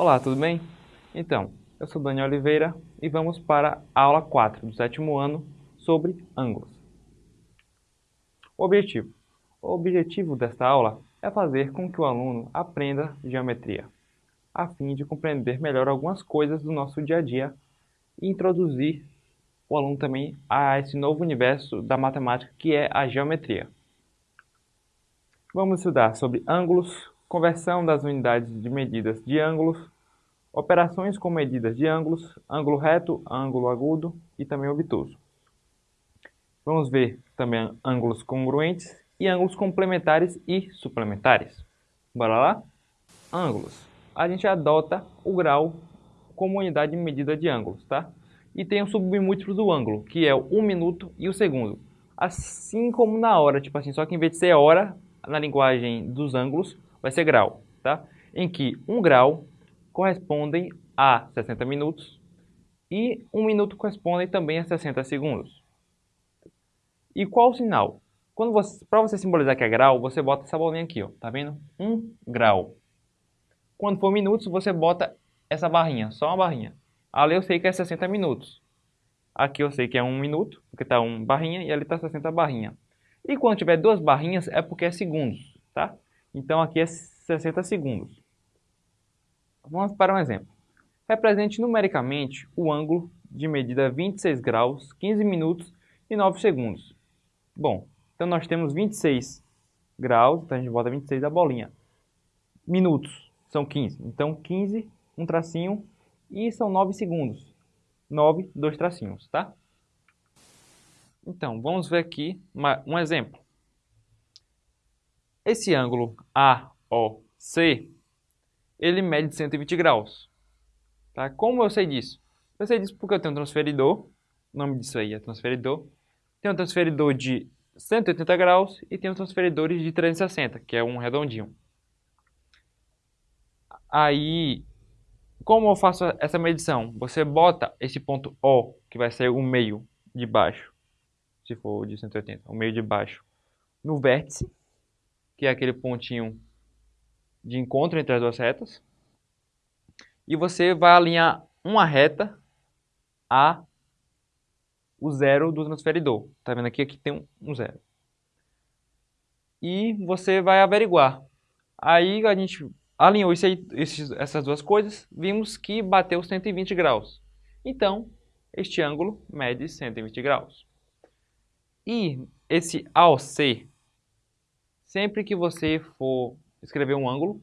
Olá, tudo bem? Então, eu sou Daniel Oliveira e vamos para a aula 4 do sétimo ano sobre ângulos. O objetivo. O objetivo desta aula é fazer com que o aluno aprenda geometria, a fim de compreender melhor algumas coisas do nosso dia a dia e introduzir o aluno também a esse novo universo da matemática que é a geometria. Vamos estudar sobre ângulos, conversão das unidades de medidas de ângulos, operações com medidas de ângulos, ângulo reto, ângulo agudo e também obtuso. Vamos ver também ângulos congruentes e ângulos complementares e suplementares. Bora lá? Ângulos. A gente adota o grau como unidade de medida de ângulos, tá? E tem o submúltiplo do ângulo, que é o 1 minuto e o segundo. Assim como na hora, tipo assim, só que em vez de ser hora, na linguagem dos ângulos, vai ser grau, tá? Em que 1 grau correspondem a 60 minutos e 1 minuto corresponde também a 60 segundos. E qual o sinal? Quando você, para você simbolizar que é grau, você bota essa bolinha aqui, ó, tá vendo? 1 grau. Quando for minutos, você bota essa barrinha, só uma barrinha. Ali eu sei que é 60 minutos. Aqui eu sei que é 1 minuto, porque está 1 barrinha, e ali está 60 barrinha. E quando tiver duas barrinhas, é porque é segundos, tá? Então aqui é 60 segundos. Vamos para um exemplo. Represente numericamente o ângulo de medida 26 graus, 15 minutos e 9 segundos. Bom, então nós temos 26 graus, então a gente bota 26 da bolinha. Minutos são 15, então 15, um tracinho, e são 9 segundos. 9, dois tracinhos, tá? Então, vamos ver aqui um exemplo. Esse ângulo AOC, ele mede 120 graus. Tá? Como eu sei disso? Eu sei disso porque eu tenho um transferidor, o nome disso aí é transferidor. Tem um transferidor de 180 graus e um transferidores de 360, que é um redondinho. Aí, como eu faço essa medição? Você bota esse ponto O, que vai ser o meio de baixo, se for de 180, o meio de baixo, no vértice, que é aquele pontinho de encontro entre as duas retas. E você vai alinhar uma reta a o zero do transferidor. Tá vendo aqui? Aqui tem um, zero. E você vai averiguar. Aí a gente alinhou esses, essas duas coisas, vimos que bateu 120 graus. Então, este ângulo mede 120 graus. E esse AOC, sempre que você for escrever um ângulo,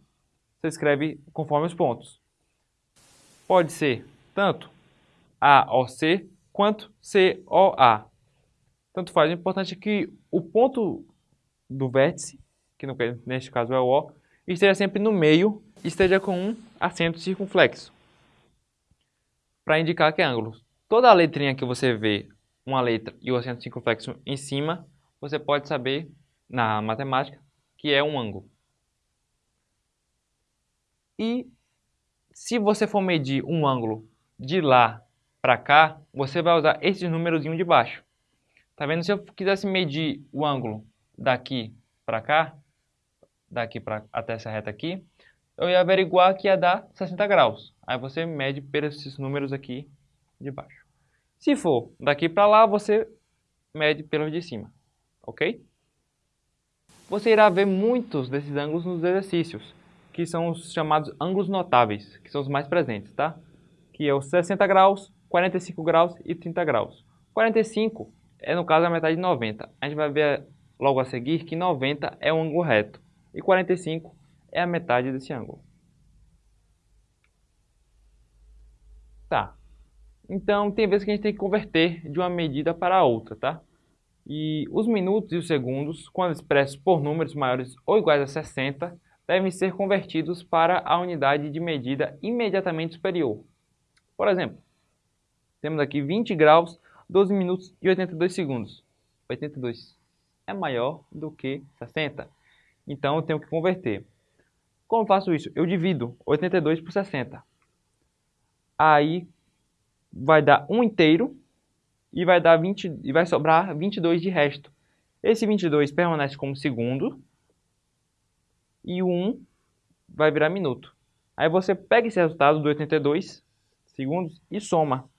você escreve conforme os pontos. Pode ser tanto AOC quanto COA. Tanto faz. O importante é que o ponto do vértice, que neste caso é o O, esteja sempre no meio e esteja com um acento circunflexo, para indicar que é ângulo. Toda a letrinha que você vê, uma letra e o acento circunflexo em cima, você pode saber na matemática que é um ângulo. E se você for medir um ângulo de lá para cá, você vai usar esse númerozinho de baixo. Tá vendo? Se eu quisesse medir o ângulo daqui para cá, daqui para até essa reta aqui, eu ia averiguar que ia dar 60 graus. Aí você mede pelos esses números aqui de baixo. Se for daqui para lá, você mede pelos de cima, ok? Você irá ver muitos desses ângulos nos exercícios que são os chamados ângulos notáveis, que são os mais presentes, tá? Que é os 60 graus, 45 graus e 30 graus. 45 é, no caso, a metade de 90. A gente vai ver logo a seguir que 90 é um ângulo reto e 45 é a metade desse ângulo. Tá. Então, tem vezes que a gente tem que converter de uma medida para outra, tá? E os minutos e os segundos, quando expressos por números maiores ou iguais a 60, devem ser convertidos para a unidade de medida imediatamente superior. Por exemplo, temos aqui 20 graus, 12 minutos e 82 segundos. 82 é maior do que 60. Então eu tenho que converter. Como faço isso? Eu divido 82 por 60. Aí vai dar 1 inteiro e vai dar 20 e vai sobrar 22 de resto. Esse 22 permanece como segundo e o 1 vai virar minuto. Aí você pega esse resultado do 82 segundos e soma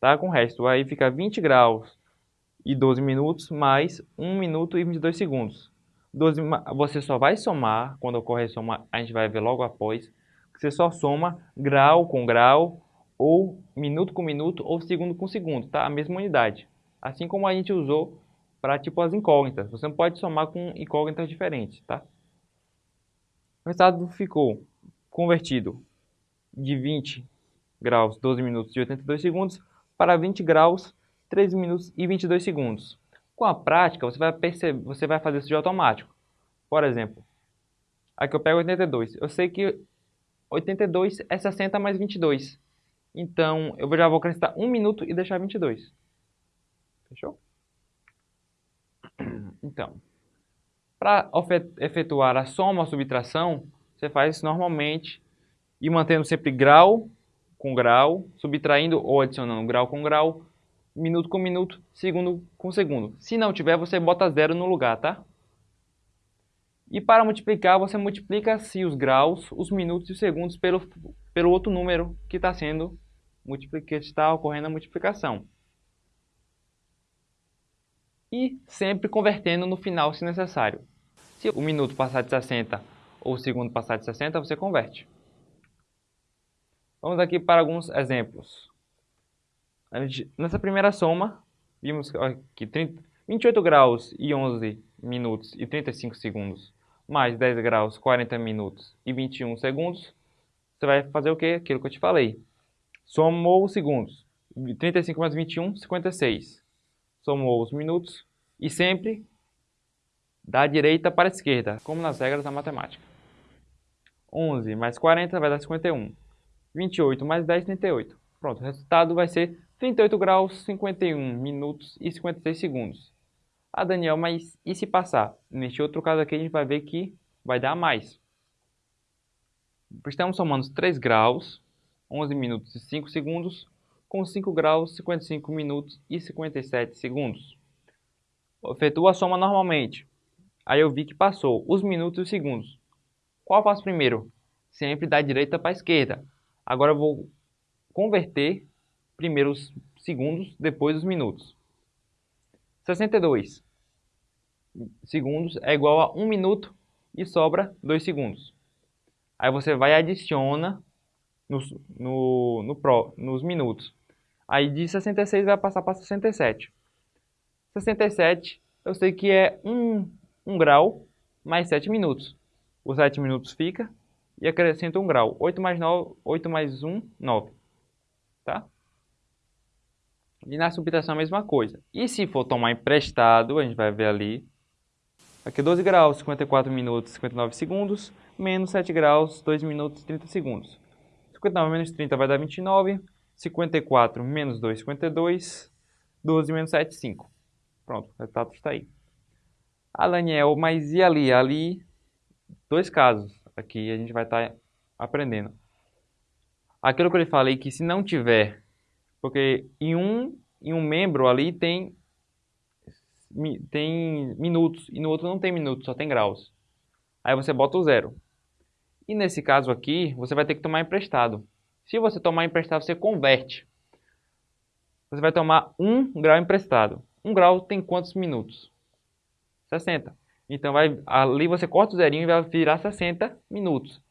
tá? com o resto. Aí fica 20 graus e 12 minutos mais 1 minuto e 22 segundos. 12, você só vai somar, quando ocorrer soma, a gente vai ver logo após, você só soma grau com grau, ou minuto com minuto, ou segundo com segundo, tá? A mesma unidade. Assim como a gente usou para tipo as incógnitas. Você não pode somar com incógnitas diferentes, tá? O resultado ficou convertido de 20 graus 12 minutos e 82 segundos para 20 graus 13 minutos e 22 segundos. Com a prática, você vai perceber, você vai fazer isso de automático. Por exemplo, aqui eu pego 82. Eu sei que 82 é 60 mais 22. Então, eu já vou acrescentar 1 minuto e deixar 22. Fechou? Então, para efetuar a soma ou subtração, você faz normalmente e mantendo sempre grau com grau, subtraindo ou adicionando grau com grau, minuto com minuto, segundo com segundo. Se não tiver, você bota zero no lugar, tá? E para multiplicar, você multiplica se os graus, os minutos e os segundos pelo, pelo outro número que está sendo que está ocorrendo a multiplicação. E sempre convertendo no final se necessário. Se o minuto passar de 60 ou o segundo passar de 60, você converte. Vamos aqui para alguns exemplos. Nessa primeira soma, vimos que 30, 28 graus e 11 minutos e 35 segundos, mais 10 graus, 40 minutos e 21 segundos, você vai fazer o quê? Aquilo que eu te falei. Somou os segundos. 35 mais 21, 56. Somou os minutos e sempre da direita para a esquerda, como nas regras da matemática. 11 mais 40 vai dar 51. 28 mais 10, 38. Pronto, o resultado vai ser 38 graus, 51 minutos e 56 segundos. Ah, Daniel, mas e se passar? Neste outro caso aqui a gente vai ver que vai dar mais. Estamos somando 3 graus, 11 minutos e 5 segundos, com 5 graus, 55 minutos e 57 segundos. Efetua a soma normalmente. Aí eu vi que passou os minutos e os segundos. Qual faço primeiro? Sempre da direita para a esquerda. Agora eu vou converter primeiro os segundos, depois os minutos. 62 segundos é igual a 1 minuto e sobra 2 segundos. Aí você vai e adiciona nos, no, no pro, nos minutos. Aí de 66 vai passar para 67. 67 eu sei que é 1, 1 grau mais 7 minutos. Os 7 minutos fica e acrescenta 1 grau. 8 mais, 9, 8 mais 1, 9. Tá? E na subtração a mesma coisa. E se for tomar emprestado, a gente vai ver ali. Aqui 12 graus, 54 minutos, 59 segundos. Menos 7 graus, 2 minutos e 30 segundos. 59 menos 30 vai dar 29. 54 menos 2, 52. 12 menos 7, 5. Pronto, o resultado está aí. Daniel, mas e ali? Ali, dois casos aqui a gente vai estar tá aprendendo. Aquilo que eu lhe falei que se não tiver, porque em um, em um membro ali tem, tem minutos e no outro não tem minutos, só tem graus. Aí você bota o zero. E nesse caso aqui, você vai ter que tomar emprestado. Se você tomar emprestado, você converte. Você vai tomar um grau emprestado. Um grau tem quantos minutos? 60. Então, vai, ali você corta o zerinho e vai virar 60 minutos.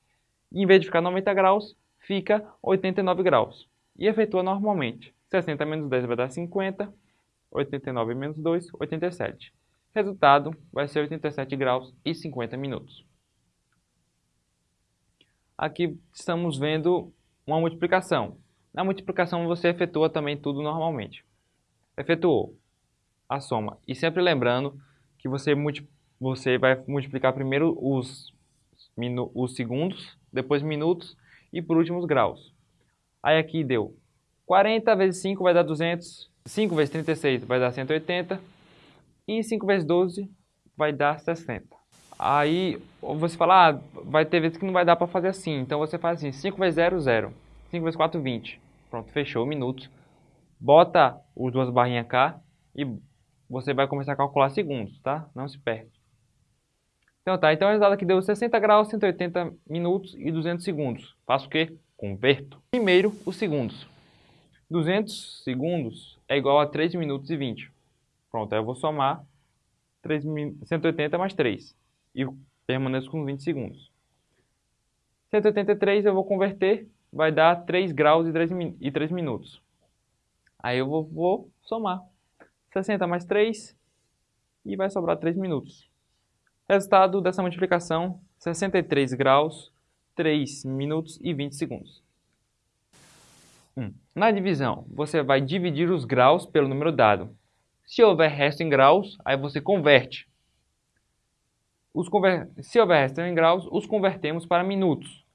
E, em vez de ficar 90 graus, fica 89 graus. E efetua normalmente. 60 menos 10 vai dar 50. 89 menos 2, 87. Resultado vai ser 87 graus e 50 minutos. Aqui estamos vendo uma multiplicação. Na multiplicação você efetua também tudo normalmente. Efetuou a soma. E sempre lembrando que você você vai multiplicar primeiro os, os segundos, depois minutos e por último os graus. Aí aqui deu 40 vezes 5 vai dar 200, 5 vezes 36 vai dar 180 e 5 vezes 12 vai dar 60. Aí você fala, ah, vai ter vezes que não vai dar para fazer assim, então você faz assim, 5 vezes 0, 0, 5 vezes 4, 20. Pronto, fechou, minutos. Bota os duas barrinhas cá e você vai começar a calcular segundos, tá? Não se perde. Então tá, então o resultado aqui deu 60 graus, 180 minutos e 200 segundos. Faço o quê? Converto. Primeiro, os segundos. 200 segundos é igual a 3 minutos e 20. Pronto, aí eu vou somar 3, 180 mais 3 e permaneço com 20 segundos. 183 eu vou converter, vai dar 3 graus e 3, e 3 minutos. Aí eu vou, vou somar. 60 mais 3 e vai sobrar 3 minutos. Resultado dessa multiplicação, 63 graus, 3 minutos e 20 segundos. Na divisão, você vai dividir os graus pelo número dado. Se houver resto em graus, aí você converte. Se houver resto em graus, os convertemos para minutos.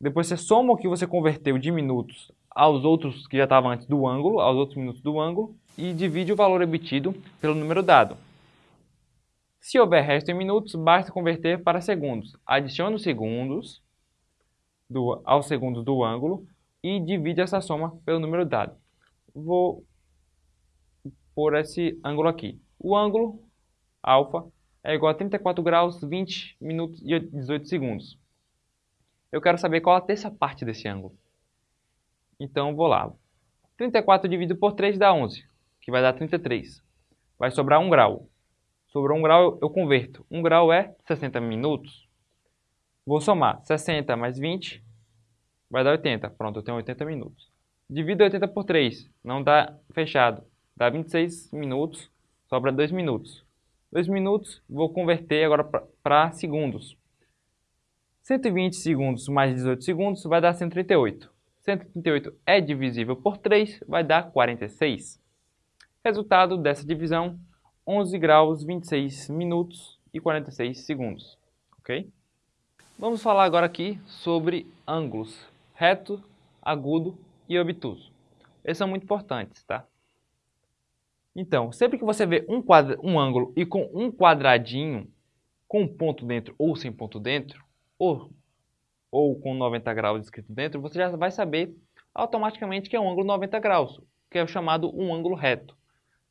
Depois você soma o que você converteu de minutos aos outros que já estavam antes do ângulo, aos outros minutos do ângulo, e divide o valor obtido pelo número dado. Se houver resto em minutos, basta converter para segundos. Adicione os segundos do, aos segundos do ângulo e divide essa soma pelo número dado. Vou por esse ângulo aqui. O ângulo alfa é igual a 34 graus, 20 minutos e 18 segundos. Eu quero saber qual a terça parte desse ângulo. Então, vou lá. 34 dividido por 3 dá 11, que vai dar 33. Vai sobrar 1 grau. Sobrou 1 grau, eu converto. 1 grau é 60 minutos. Vou somar 60 mais 20, vai dar 80. Pronto, eu tenho 80 minutos. Divido 80 por 3, não dá fechado. Dá 26 minutos, sobra 2 minutos. 2 minutos, vou converter agora para segundos. 120 segundos mais 18 segundos vai dar 138. 138 é divisível por 3, vai dar 46. Resultado dessa divisão, 11 graus, 26 minutos e 46 segundos. Ok? Vamos falar agora aqui sobre ângulos reto, agudo e obtuso. Esses são muito importantes, tá? Então, sempre que você vê um, quadra, um ângulo e com um quadradinho, com um ponto dentro ou sem ponto dentro, ou, ou com 90 graus escrito dentro, você já vai saber automaticamente que é um ângulo 90 graus, que é o chamado um ângulo reto.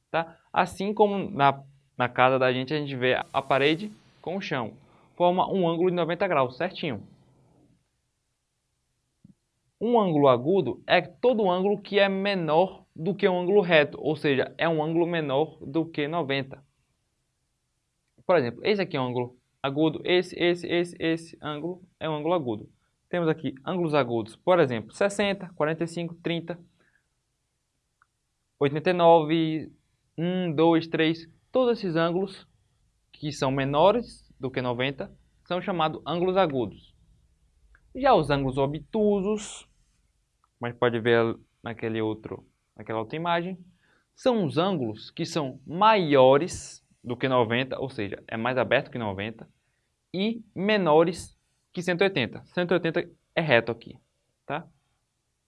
Tá? Assim como na, na casa da gente a gente vê a parede com o chão. Forma um ângulo de 90 graus, certinho. Um ângulo agudo é todo ângulo que é menor do que um ângulo reto, ou seja, é um ângulo menor do que 90. Por exemplo, esse aqui é um ângulo agudo, esse, esse, esse, esse ângulo é um ângulo agudo. Temos aqui ângulos agudos, por exemplo, 60, 45, 30, 89, 1, 2, 3, todos esses ângulos que são menores do que 90 são chamados ângulos agudos. Já os ângulos obtusos, gente pode ver naquele outro, naquela outra imagem, são os ângulos que são maiores do que 90, ou seja, é mais aberto que 90, e menores que 180. 180 é reto aqui, tá?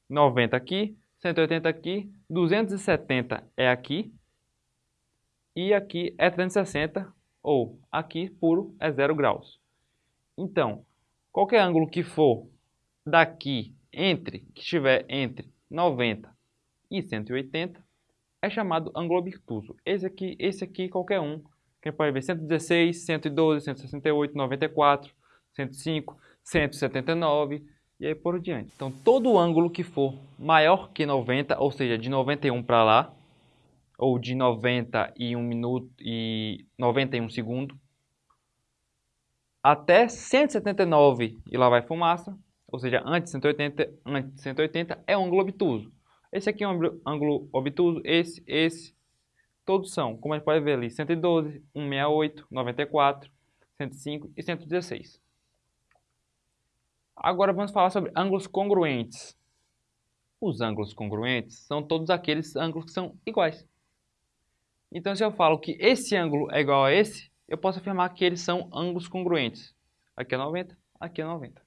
90 aqui, 180 aqui, 270 é aqui, e aqui é 360, ou aqui puro é 0 graus. Então, qualquer ângulo que for daqui entre, que estiver entre 90 e 180, é chamado ângulo obtuso. Esse aqui, esse aqui qualquer um, quem pode ver 116, 112, 168, 94, 105, 179 e aí por diante. Então, todo ângulo que for maior que 90, ou seja, de 91 para lá, ou de 91 minuto e 91 segundo até 179 e lá vai fumaça, ou seja, antes de 180, antes de 180 é ângulo obtuso. Esse aqui é um ângulo obtuso, esse, esse, todos são, como a gente pode ver ali, 112, 168, 94, 105 e 116. Agora vamos falar sobre ângulos congruentes. Os ângulos congruentes são todos aqueles ângulos que são iguais. Então, se eu falo que esse ângulo é igual a esse, eu posso afirmar que eles são ângulos congruentes. Aqui é 90, aqui é 90.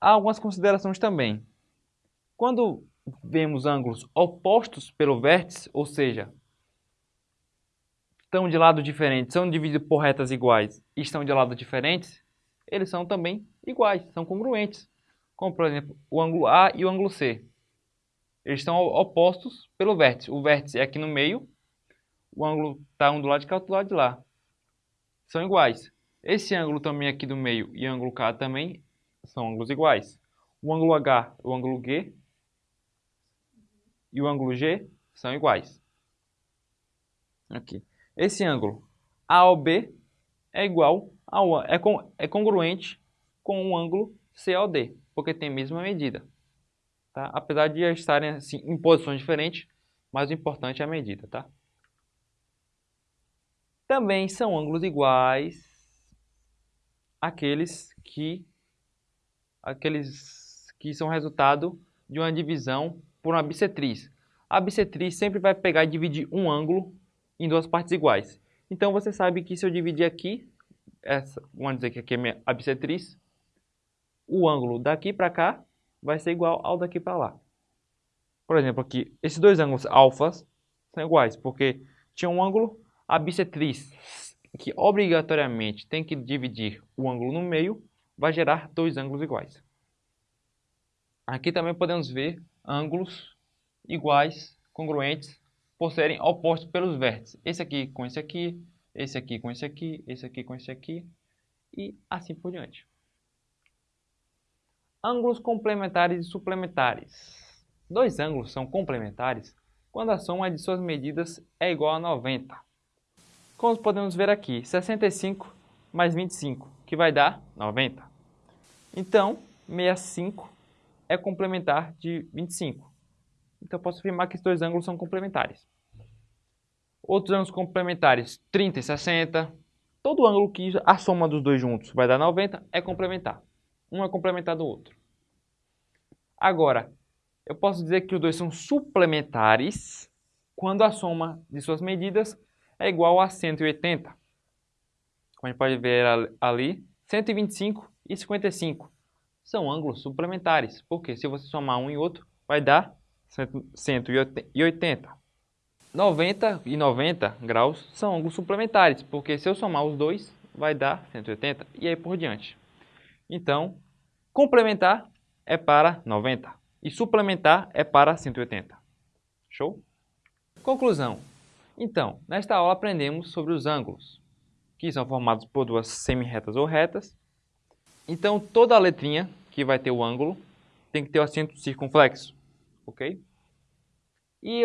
Há algumas considerações também. Quando vemos ângulos opostos pelo vértice, ou seja, estão de lado diferentes, são divididos por retas iguais e estão de lado diferentes, eles são também iguais, são congruentes. Como, por exemplo, o ângulo A e o ângulo C. Eles estão opostos pelo vértice. O vértice é aqui no meio, o ângulo está um do lado de cá, outro do lado de lá. são iguais. Esse ângulo também aqui do meio e o ângulo K também são ângulos iguais. O ângulo H o ângulo G e o ângulo G são iguais. Aqui. Esse ângulo AOB é igual ao é, con, é congruente com o ângulo COD, porque tem a mesma medida. Tá? Apesar de estarem assim, em posições diferentes, mas o importante é a medida. Tá? Também são ângulos iguais aqueles que aqueles que são resultado de uma divisão por uma bissetriz. A bissetriz sempre vai pegar e dividir um ângulo em duas partes iguais. Então você sabe que se eu dividir aqui, essa, vamos dizer que aqui é a bissetriz, o ângulo daqui para cá vai ser igual ao daqui para lá. Por exemplo, aqui, esses dois ângulos alfas são iguais, porque tinha um ângulo, a bissetriz, que obrigatoriamente tem que dividir o ângulo no meio, vai gerar dois ângulos iguais. Aqui também podemos ver ângulos iguais, congruentes, por serem opostos pelos vértices. Esse aqui com esse aqui, esse aqui com esse aqui, esse aqui com esse aqui, e assim por diante. Ângulos complementares e suplementares. Dois ângulos são complementares quando a soma de suas medidas é igual a 90. Como podemos ver aqui, 65 mais 25, que vai dar 90. Então, 65 é complementar de 25. Então, posso afirmar que esses dois ângulos são complementares. Outros ângulos complementares, 30 e 60. Todo ângulo que a soma dos dois juntos vai dar 90 é complementar. Um é complementar do outro. Agora, eu posso dizer que os dois são suplementares quando a soma de suas medidas é igual a 180. Como a gente pode ver ali, 125 e 55 são ângulos suplementares, porque se você somar um e outro, vai dar 180. 90 e 90 graus são ângulos suplementares, porque se eu somar os dois, vai dar 180 e aí por diante. Então, complementar é para 90 e suplementar é para 180. Show? Conclusão. Então, nesta aula aprendemos sobre os ângulos, que são formados por duas semi-retas ou retas. Então, toda a letrinha que vai ter o ângulo tem que ter o acento circunflexo, ok? E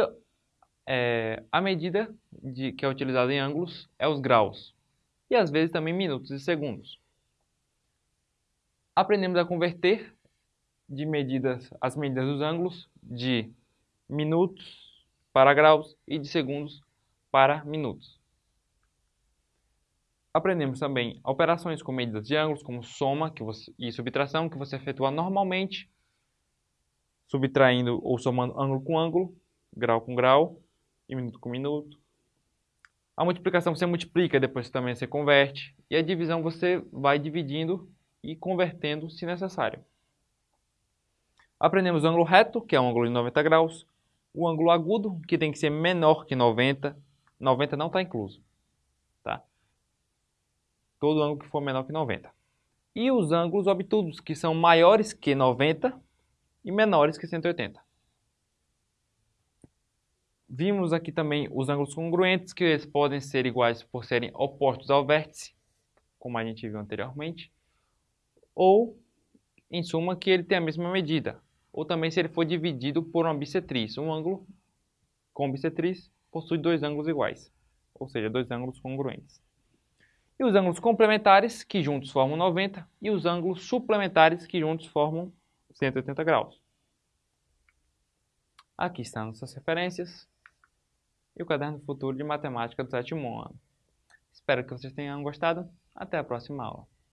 é, a medida de, que é utilizada em ângulos é os graus, e às vezes também minutos e segundos. Aprendemos a converter de medidas, as medidas dos ângulos de minutos para graus e de segundos para minutos. Aprendemos também operações com medidas de ângulos, como soma que você, e subtração, que você efetua normalmente, subtraindo ou somando ângulo com ângulo, grau com grau e minuto com minuto. A multiplicação você multiplica, depois também você converte. E a divisão você vai dividindo e convertendo se necessário. Aprendemos o ângulo reto, que é um ângulo de 90 graus. O ângulo agudo, que tem que ser menor que 90. 90 não está incluso. Todo ângulo que for menor que 90. E os ângulos obtusos, que são maiores que 90 e menores que 180. Vimos aqui também os ângulos congruentes, que eles podem ser iguais por serem opostos ao vértice, como a gente viu anteriormente, ou, em suma, que ele tem a mesma medida, ou também se ele for dividido por uma bissetriz. Um ângulo com bissetriz possui dois ângulos iguais, ou seja, dois ângulos congruentes. E os ângulos complementares, que juntos formam 90, e os ângulos suplementares, que juntos formam 180 graus. Aqui estão nossas referências e o caderno futuro de matemática do sétimo ano. Espero que vocês tenham gostado. Até a próxima aula.